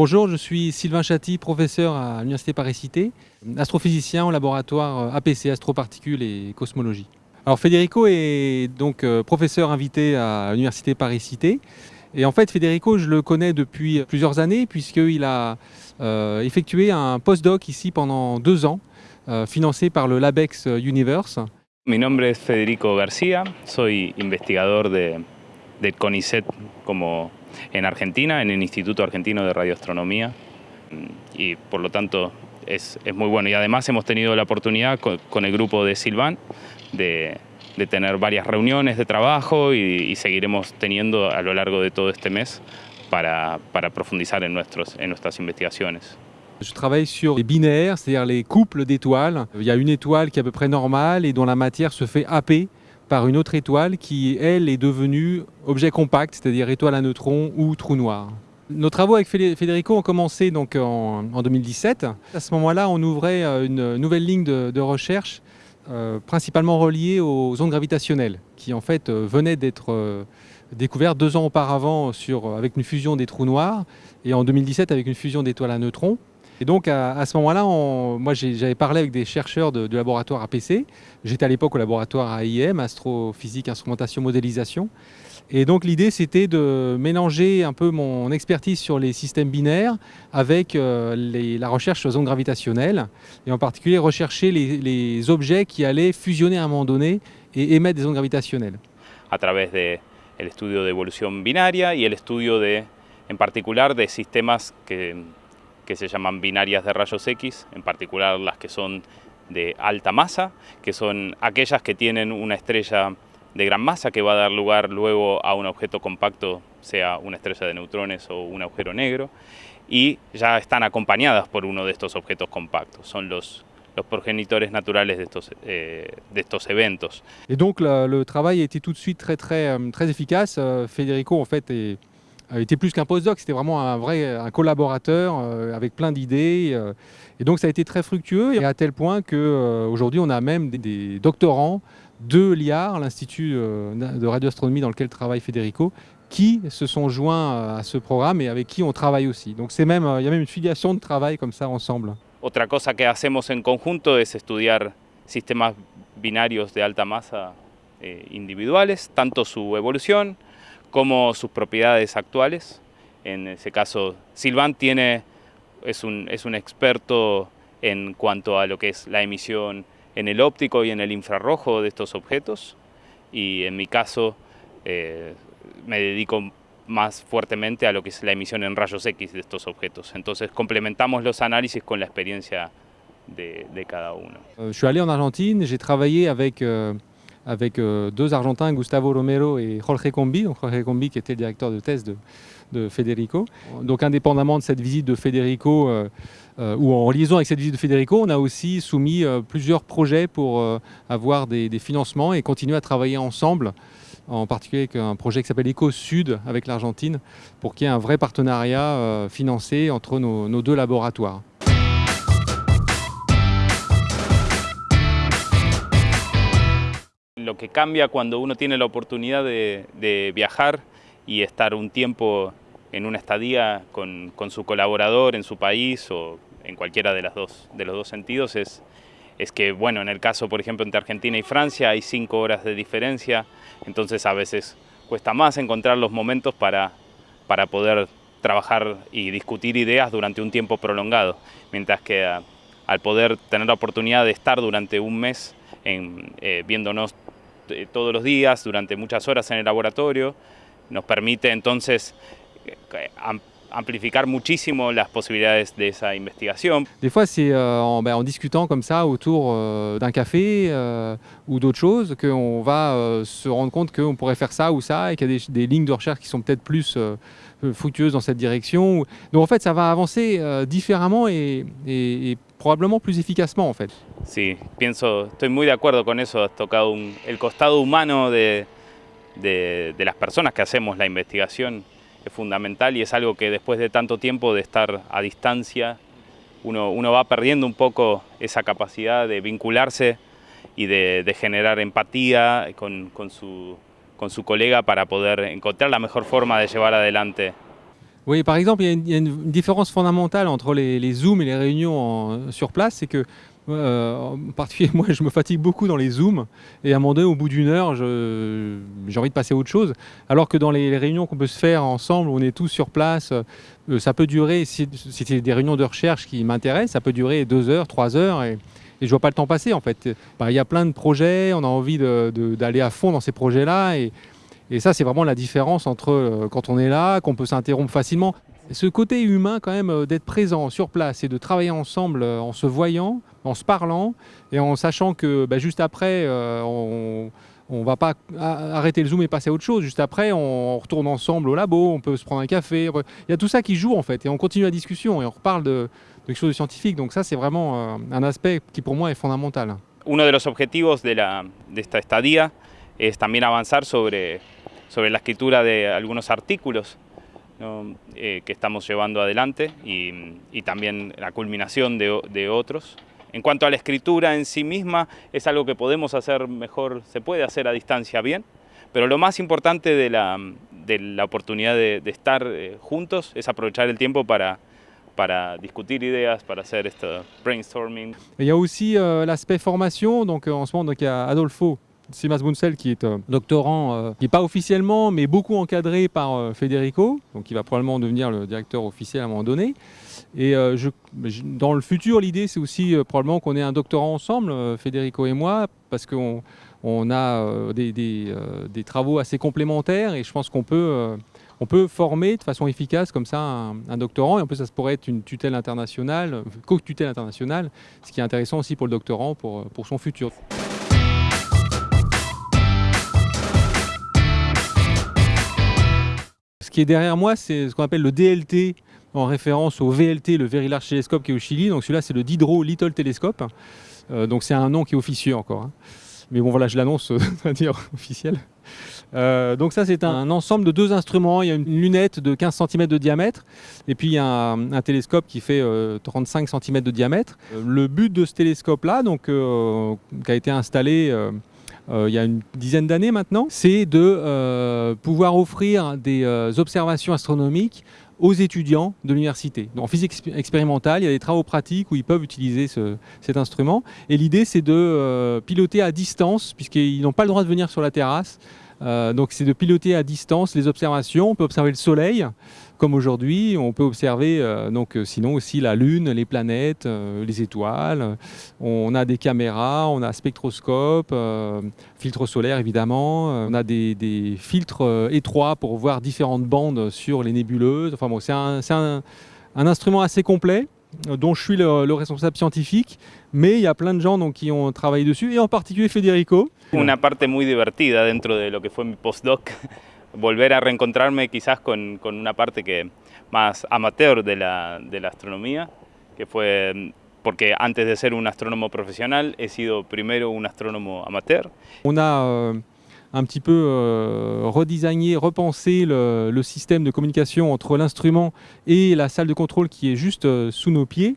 Bonjour, je suis Sylvain Chaty, professeur à l'Université Paris-Cité, astrophysicien au laboratoire APC, astroparticules et cosmologie. Alors Federico est donc euh, professeur invité à l'Université Paris-Cité. Et en fait, Federico, je le connais depuis plusieurs années puisqu'il a euh, effectué un postdoc ici pendant deux ans, euh, financé par le LabEx Universe. Mi nombre es Federico García, soy investigador de, del CONICET como en Argentina, en el Instituto Argentino de Radioastronomía, y por lo tanto es, es muy bueno. Y además hemos tenido la oportunidad con, con el grupo de Silvan de, de, tener varias reuniones de trabajo y, y, seguiremos teniendo a lo largo de todo este mes para, para profundizar en, nuestros, en nuestras investigaciones. Je travaille sur les binaires, c'est-à-dire les couples d'étoiles. Il y a une étoile qui est à peu près normale et dont la matière se fait happer par une autre étoile qui, elle, est devenue objet compact, c'est-à-dire étoile à neutrons ou trou noir. Nos travaux avec Federico ont commencé donc en, 2017. À ce moment-là, on ouvrait euh, une nouvelle ligne de, recherche euh, principalement reliée aux ondes gravitationnelles, qui en fait euh, venaient d'être découvertes deux ans auparavant avec une fusion des trous noirs et en 2017 avec une fusion d'étoiles à neutrons. Et donc à, ce moment-là, moi j'avais parlé avec des chercheurs du laboratoire APC. J'étais à l'époque au laboratoire AIM, Astrophysique, Instrumentation, Modélisation. Et donc l'idée c'était de mélanger un peu mon expertise sur les systèmes binaires avec euh, la recherche sur ondes gravitationnelles et en particulier rechercher les, objets qui allaient fusionner à un moment donné et émettre des ondes gravitationnelles. A través de el estudio de evolución binaria y el de, en particular de sistemas que que se llaman binarias de rayos X, en particular las que son de alta masa, que son aquellas que tienen una estrella de gran masa que va a dar lugar luego a un objeto compacto, sea una estrella de neutrones o un agujero negro, y ya están acompañadas por uno de estos objetos compactos. Son los, los progenitores naturales de estos, eh, de estos eventos. Et donc le, le, travail de suite très, très, euh, très efficace. Euh, Federico en fait est Il était plus qu'un postdoc, c'était vraiment un vrai un collaborateur euh, avec plein d'idées. Euh, et donc ça a été très fructueux, et à tel point qu'aujourd'hui euh, on a même des, des doctorants de l'IAR, l'Institut de radioastronomie dans lequel travaille Federico, qui se sont joints à ce programme et avec qui on travaille aussi. Donc il y a même une filiation de travail comme ça ensemble. Otra cosa que hacemos en conjunto es estudiar sistemas binarios de alta masa eh, individuales, tanto su evolución, como sus propiedades actuales. En ese caso, Silvan tiene, es, un, es un experto en cuanto a lo que es la emisión en el óptico y en el infrarrojo de estos objetos y en mi caso eh, me dedico más fuertemente a lo que es la emisión en rayos X de estos objetos. Entonces complementamos los análisis con la experiencia de, de cada uno. Je allé en Argentine, j'ai travaillé avec euh, avec euh, deux Argentins, Gustavo Romero et Jorge Combi, Jorge qui était le directeur de thèse de, Federico. Donc indépendamment de cette visite de Federico, euh, euh, ou en liaison avec cette visite de Federico, on a aussi soumis plusieurs projets pour avoir des, financements et continuer à travailler ensemble, en particulier avec un projet qui s'appelle Eco Sud avec l'Argentine, pour qu'il y ait un vrai partenariat financé entre nos deux laboratoires. Lo que cambia cuando uno tiene la oportunidad de, viajar y estar un tiempo en una estadía con, su colaborador en su país o en cualquiera de, las dos, de los dos sentidos es, es que, bueno, en el caso, por ejemplo, entre Argentina y Francia hay cinco horas de diferencia, entonces a veces cuesta más encontrar los momentos para, para poder trabajar y discutir ideas durante un tiempo prolongado, mientras que al poder tener la oportunidad de estar durante un mes en, eh, viéndonos todos los días durante muchas horas en el laboratorio, nos permite entonces amplifier muchísimo las posibilidades de esa investigación. Des fois, c'est euh, en, ben, en, discutant comme ça autour euh, d'un café euh, ou d'autres choses qu'on va se rendre compte qu'on pourrait faire ça ou ça et qu'il y a des, des, lignes de recherche qui sont peut-être plus fructueuses dans cette direction. Donc en fait, ça va avancer différemment et, et, et probablement plus efficacement en fait. Sí, pienso, estoy muy de acuerdo con eso, has tocado un, el costado humano de, de, de, las personas que hacemos la investigación es fundamental y es algo que después de tanto tiempo de estar a distancia uno, uno va perdiendo un poco esa capacidad de vincularse y de, de generar empatía con, con, su, con su colega para poder encontrar la mejor forma de llevar adelante. Oui, par exemple, il y a y a une différence fondamentale entre les, les Zooms et les réunions en- sur place, c'est que, euh, en particulier, moi, je me fatigue beaucoup dans les Zooms, et à un moment donné, au bout d'une heure, j'ai envie de passer à autre chose, alors que dans les, réunions qu'on peut se faire ensemble, on est tous sur place, euh, ça peut durer, si, c'est des réunions de recherche qui m'intéressent, ça peut durer deux heures, trois heures, et, et je vois pas le temps passer, en fait. Bah, Il y a plein de projets, on a envie d'aller à fond dans ces projets-là, et, et ça, c'est vraiment la différence entre euh, quand on est là, qu'on peut s'interrompre facilement. Ce côté humain, quand même, euh, d'être présent sur place et de travailler ensemble euh, en se voyant, en se parlant et en sachant que bah, juste après, euh, on ne va pas arrêter le Zoom et passer à autre chose. Juste après, on retourne ensemble au labo, on peut se prendre un café. Il y a tout ça qui joue, en fait, et on continue la discussion et on reparle de, de quelque chose de scientifique. Donc ça, c'est vraiment euh, un aspect qui, pour moi, est fondamental. Uno de los objetivos de, la, de esta estadía es también avanzar sobre, sobre la escritura de ¿no? Eh, que estamos llevando adelante y, y también la culminación de, de otros. En cuanto a la escritura en sí misma, es algo que podemos hacer mejor, se puede hacer a distancia bien, pero lo más importante de la, de la oportunidad de, de estar eh, juntos es aprovechar el tiempo para, para discutir ideas, para hacer esto brainstorming. Il y a aussi euh, l'aspect formation. Donc en ce moment, donc, il y a Adolfo Simas Bunsel qui est doctorant, euh, qui n'est pas officiellement, mais beaucoup encadré par euh, Federico, donc qui va probablement devenir le directeur officiel à un moment donné. Et euh, dans le futur, l'idée, c'est aussi probablement qu'on ait un doctorant ensemble, Federico et moi, parce qu'on on a des, travaux assez complémentaires et je pense qu'on peut, on peut former de façon efficace comme ça un, doctorant. Et en plus, ça pourrait être une tutelle internationale, co-tutelle internationale, ce qui est intéressant aussi pour le doctorant, pour son futur. Derrière moi, c'est ce qu'on appelle le DLT, en référence au VLT, le Very Large Telescope qui est au Chili. Donc celui-là, c'est le Diderot Little Telescope. Euh, donc c'est un nom qui est officieux encore. hein. Mais bon, voilà, je l'annonce, euh, va dire officiel. Euh, donc ça, c'est un, ensemble de deux instruments. Il y a une lunette de 15 cm de diamètre et puis il y a un, télescope qui fait euh, 35 cm de diamètre. Le but de ce télescope-là, donc, qui a été installé il y a une dizaine d'années maintenant, c'est de euh, pouvoir offrir des euh, observations astronomiques aux étudiants de l'université. En physique expé- expérimentale, il y a des travaux pratiques où ils peuvent utiliser ce- cet instrument. Et l'idée, c'est de euh, piloter à distance, puisqu'ils n'ont pas le droit de venir sur la terrasse. Euh, donc, c'est de piloter à distance les observations. On peut observer le Soleil, comme aujourd'hui. On peut observer, euh, donc, euh, sinon aussi la Lune, les planètes, euh, les étoiles. On a des caméras, on a spectroscope, euh, filtre solaire évidemment. Euh, on a des, filtres étroits pour voir différentes bandes sur les nébuleuses. Enfin bon, c'est un, instrument assez complet dont je suis le, le responsable scientifique, mais il y a plein de gens qui ont travaillé dessus, et en particulier Federico. Una parte muy divertida dentro de que fue mi postdoc, volver a reencontrarme quizás con, con una parte que más amateur de la, de la astronomía, que fue porque antes de ser un astrónomo profesional he sido primero un astrónomo amateur. On a euh, un petit peu euh, repensé le, le système de communication entre l'instrument et la salle de contrôle qui est juste euh, sous nos pieds.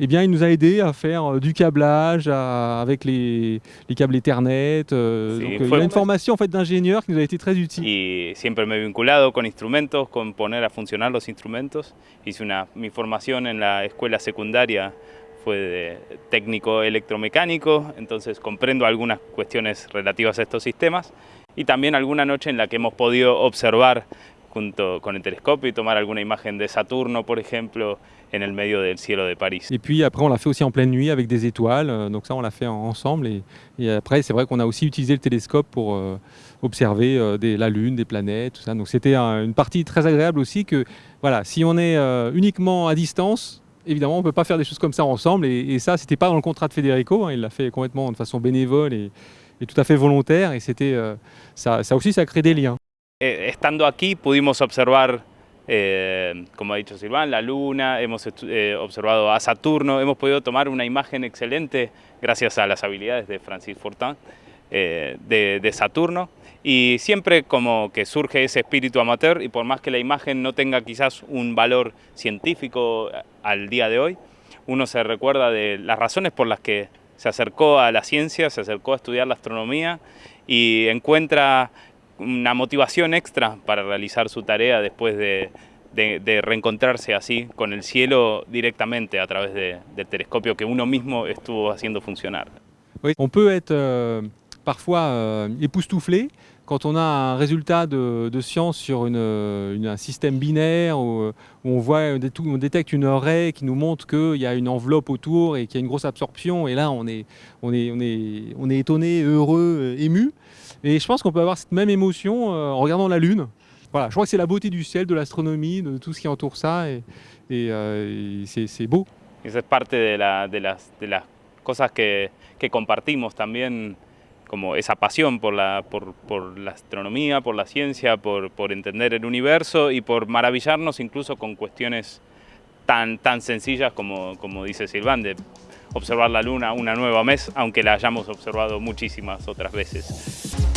Eh bien, il nous a aidé à faire euh, du câblage à- avec les, les câbles Ethernet. euh, Sí, donc, euh, il y a une formation en fait, d'ingénieur qui nous a été très utile. y siempre me he vinculado con instrumentos, con poner a funcionar los instrumentos. Hice una, mi formación en la escuela secundaria fue de técnico electromecánico, entonces comprendo algunas cuestiones relativas a estos sistemas y también alguna noche en la que hemos podido observar junto con el telescopio y tomar alguna imagen de Saturno, por ejemplo, en el medio del cielo de París. Et puis après, on l'a fait aussi en pleine nuit avec des étoiles. euh, donc ça, on l'a fait en- ensemble. Et, et après, c'est vrai qu'on a aussi utilisé le télescope pour euh, observer euh, des- la Lune, des planètes, tout ça. Donc c'était un- une partie très agréable aussi que, voilà, si on est euh, uniquement à distance, évidemment, on ne peut pas faire des choses comme ça ensemble. Et, et ça, c'était pas dans le contrat de Federico. hein, il l'a fait complètement de façon bénévole et, et tout à fait volontaire. Et euh, ça, ça aussi, ça crée des liens. Eh, estando aquí pudimos observar, eh, como ha dicho Silván, la Luna, hemos eh, observado a Saturno, hemos podido tomar una imagen excelente gracias a las habilidades de Francis Fortin eh, de, de Saturno. Y siempre como que surge ese espíritu amateur y por más que la imagen no tenga quizás un valor científico eh, al día de hoy, uno se recuerda de las razones por las que se acercó a la ciencia, se acercó a estudiar la astronomía y encuentra una motivación extra para realizar su tarea después de, de, de, reencontrarse así con el cielo directamente a través de, del telescopio que uno mismo estuvo haciendo funcionar. On peut être euh, parfois euh, époustouflé quand on a un résultat de, science sur une, un système binaire où, où, on voit, on détecte une raie qui nous montre qu'il y a une enveloppe autour et qu'il y a une grosse absorption. Et là, on est, on est, on est, on est étonné, heureux, ému. Et je pense qu'on peut avoir cette même émotion euh, en regardant la Lune. Voilà, je crois que c'est la beauté du ciel, de l'astronomie, de tout ce qui entoure ça. Et, et, euh, et c'est beau. De, la, de, que, que compartimos también como esa pasión por la, por, por la astronomía, por la ciencia, por, por, entender el universo y por maravillarnos incluso con cuestiones tan, tan sencillas como, como dice Silván, de observar la luna una nueva mes, aunque la hayamos observado muchísimas otras veces.